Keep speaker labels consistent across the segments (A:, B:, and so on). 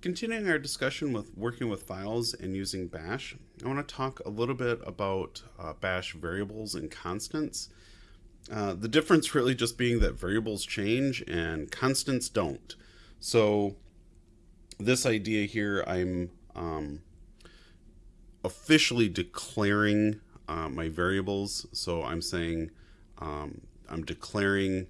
A: Continuing our discussion with working with files and using bash, I want to talk a little bit about uh, bash variables and constants. Uh, the difference really just being that variables change and constants don't. So this idea here, I'm um, officially declaring uh, my variables. So I'm saying um, I'm declaring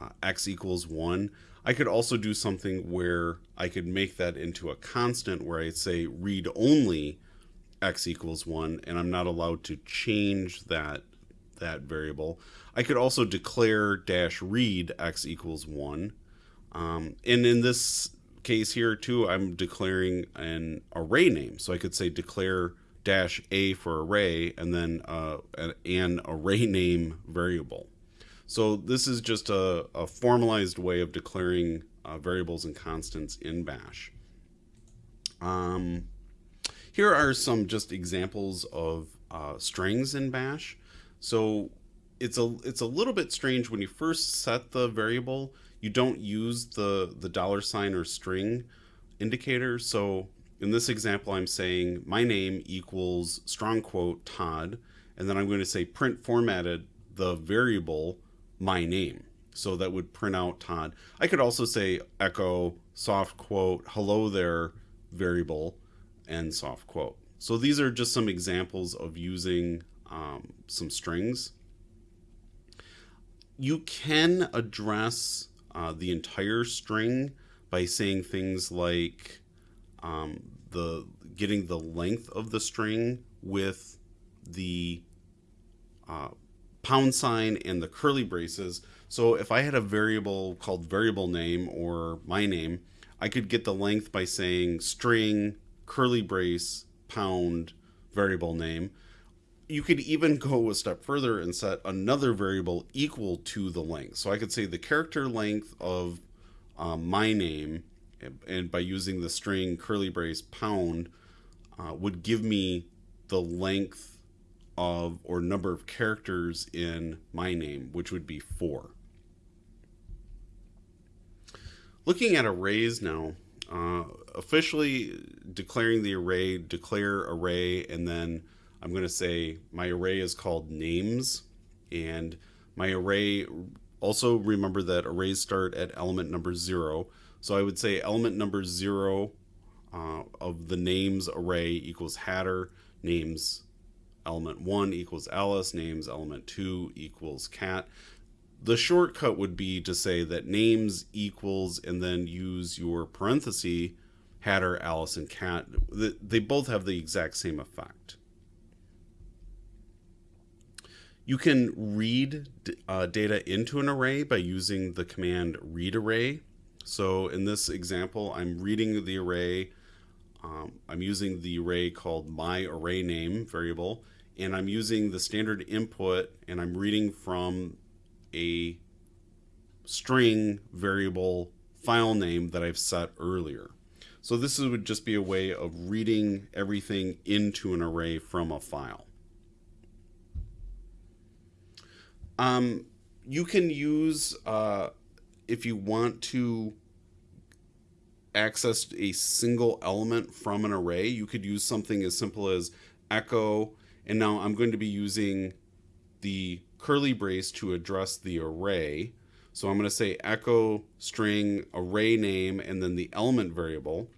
A: uh, x equals 1. I could also do something where I could make that into a constant where I say read only x equals 1 and I'm not allowed to change that that variable. I could also declare dash read x equals 1. Um, and in this case here too, I'm declaring an array name. So I could say declare dash a for array and then uh, an array name variable. So this is just a, a formalized way of declaring uh, variables and constants in bash. Um, here are some just examples of uh, strings in bash. So it's a it's a little bit strange when you first set the variable you don't use the the dollar sign or string indicator so in this example I'm saying my name equals strong quote Todd and then I'm going to say print formatted the variable my name. So that would print out Todd. I could also say echo soft quote hello there variable and soft quote. So these are just some examples of using um, some strings. You can address uh, the entire string by saying things like um, the getting the length of the string with the uh, pound sign and the curly braces. So if I had a variable called variable name or my name, I could get the length by saying string, curly brace, pound, variable name. You could even go a step further and set another variable equal to the length. So I could say the character length of um, my name, and by using the string curly brace pound, uh, would give me the length of or number of characters in my name, which would be four. Looking at arrays now, uh, officially declaring the array, declare array, and then I'm going to say my array is called names, and my array, also remember that arrays start at element number zero. So I would say element number zero uh, of the names array equals Hatter, names element 1 equals Alice, names element 2 equals cat. The shortcut would be to say that names equals and then use your parenthesis Hatter, Alice, and cat. They both have the exact same effect. You can read uh, data into an array by using the command read array. So in this example, I'm reading the array. Um, I'm using the array called my array name variable and I'm using the standard input and I'm reading from a string variable file name that I've set earlier. So this would just be a way of reading everything into an array from a file. Um, you can use, uh, if you want to access a single element from an array, you could use something as simple as echo and now I'm going to be using the curly brace to address the array. So I'm going to say echo string array name and then the element variable.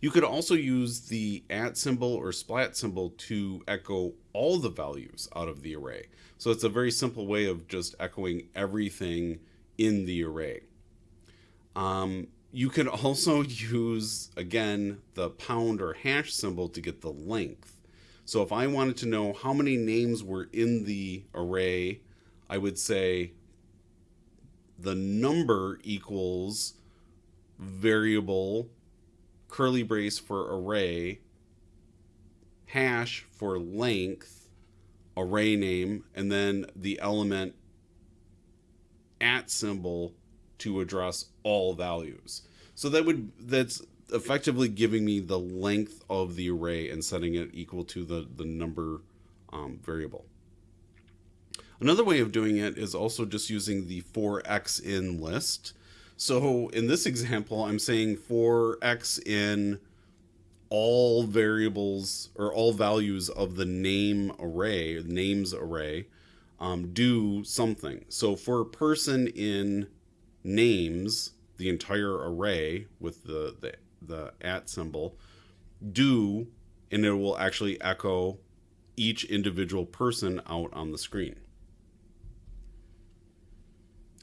A: You could also use the at symbol or splat symbol to echo all the values out of the array. So it's a very simple way of just echoing everything in the array. Um, you could also use, again, the pound or hash symbol to get the length. So if I wanted to know how many names were in the array, I would say the number equals variable curly brace for array hash for length array name and then the element at symbol to address all values. So that would that's effectively giving me the length of the array and setting it equal to the, the number um, variable. Another way of doing it is also just using the for x in list. So in this example, I'm saying for x in all variables or all values of the name array, names array, um, do something. So for a person in names, the entire array with the, the, the at symbol, do, and it will actually echo each individual person out on the screen.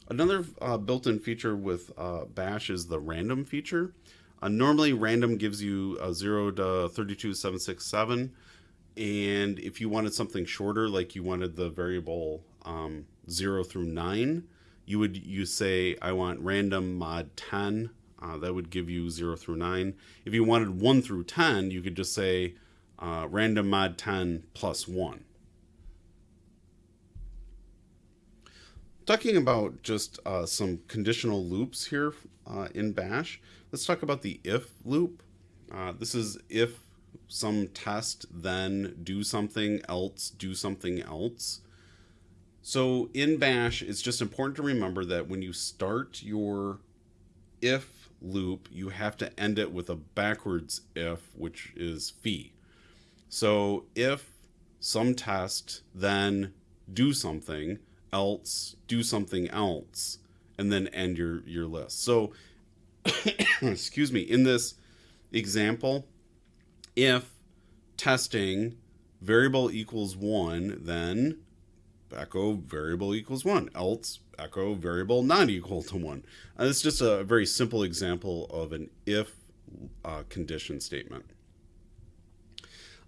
A: Another uh, built-in feature with uh, Bash is the random feature. Uh, normally, random gives you a 0 to 32767. And if you wanted something shorter, like you wanted the variable um, 0 through 9, you would you say, I want random mod 10. Uh, that would give you 0 through 9. If you wanted 1 through 10, you could just say uh, random mod 10 plus 1. Talking about just uh, some conditional loops here uh, in Bash, let's talk about the if loop. Uh, this is if some test, then do something else, do something else. So in Bash, it's just important to remember that when you start your if loop, you have to end it with a backwards if, which is fi. So if some test, then do something, else, do something else, and then end your, your list. So, excuse me, in this example, if testing variable equals one, then echo variable equals one, else echo variable not equal to one. Uh, it's just a very simple example of an if uh, condition statement.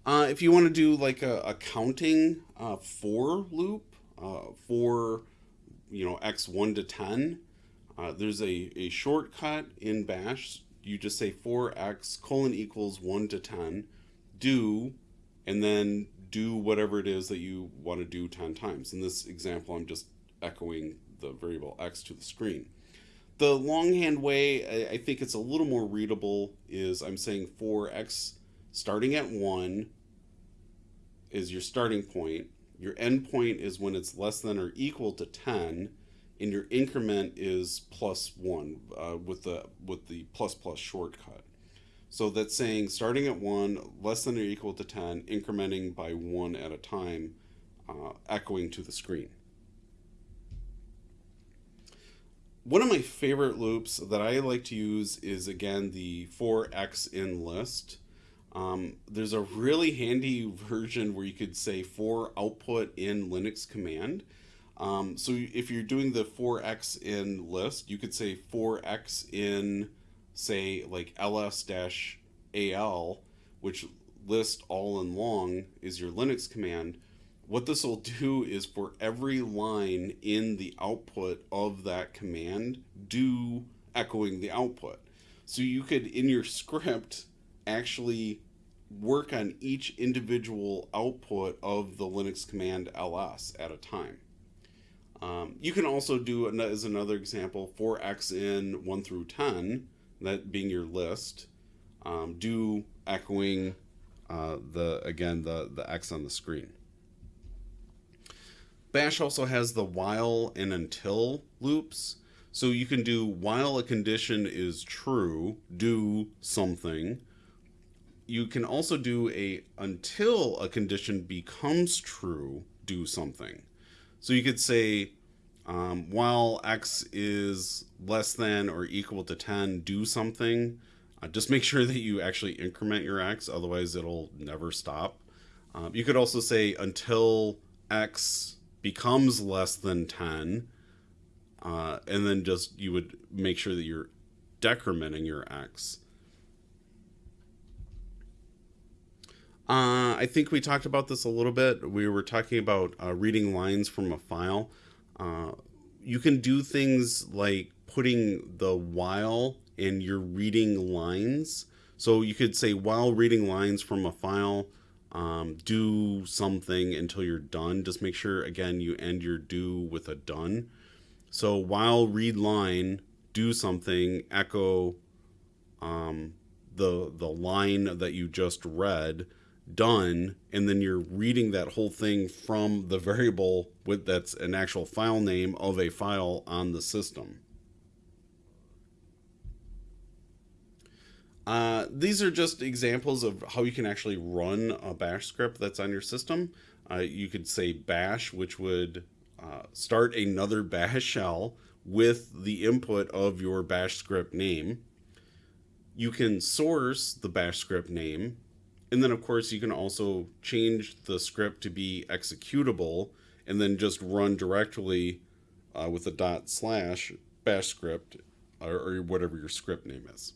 A: Uh, if you want to do like a, a counting uh, for loop, uh, for you know x1 to 10 uh, there's a, a shortcut in bash you just say for x colon equals 1 to 10 do and then do whatever it is that you want to do 10 times. In this example i'm just echoing the variable x to the screen. The longhand way I, think it's a little more readable is i'm saying for x starting at 1 is your starting point. Your endpoint is when it's less than or equal to 10, and your increment is plus 1 uh, with, the, with the plus plus shortcut. So that's saying starting at 1, less than or equal to 10, incrementing by 1 at a time, uh, echoing to the screen. One of my favorite loops that I like to use is again the for x in list. Um, there's a really handy version where you could say for output in Linux command. Um, so if you're doing the for x in list, you could say for x in, say, like ls-al, which list all in long is your Linux command. What this will do is for every line in the output of that command, do echoing the output. So you could, in your script, actually work on each individual output of the Linux command ls at a time. Um, you can also do, as another example, for x in 1 through 10, that being your list, um, do echoing uh, the, again, the, the x on the screen. Bash also has the while and until loops. So you can do while a condition is true, do something, you can also do a until a condition becomes true, do something. So you could say, um, while x is less than or equal to 10, do something. Uh, just make sure that you actually increment your x, otherwise it'll never stop. Um, you could also say until x becomes less than 10, uh, and then just you would make sure that you're decrementing your x. Uh, I think we talked about this a little bit. We were talking about uh, reading lines from a file. Uh, you can do things like putting the while in your reading lines. So you could say while reading lines from a file, um, do something until you're done. Just make sure, again, you end your do with a done. So while read line, do something, echo um, the, the line that you just read done and then you're reading that whole thing from the variable with that's an actual file name of a file on the system Uh, these are just examples of how you can actually run a bash script that's on your system. Uh, you could say bash, which would uh, start another bash shell with the input of your bash script name. You can source the bash script name, and then of course you can also change the script to be executable and then just run directly uh, with a dot slash bash script or, or whatever your script name is.